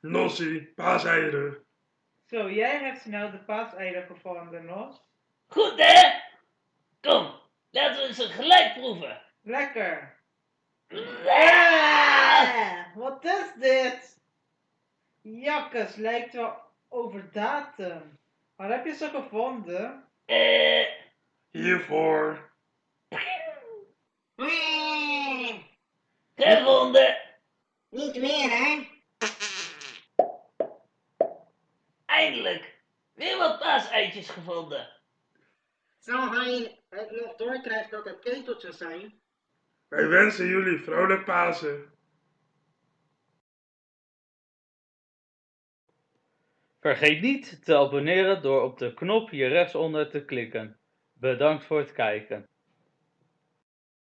Nossie, paaseieren. Zo, jij hebt snel de paaseieren gevonden, Nos. Goed hè? Kom, laten we ze gelijk proeven. Lekker. Ah! Wat is dit? Jakkes, lijkt wel over datum. Waar heb je ze gevonden? Eh, Hiervoor. Gevonden. Niet meer, hè? Eindelijk. Weer wat paaseitjes gevonden. Zal hij het nog doorkrijgen dat het keteltjes zijn? Wij wensen jullie vrolijk Pasen. Vergeet niet te abonneren door op de knop hier rechtsonder te klikken. Bedankt voor het kijken.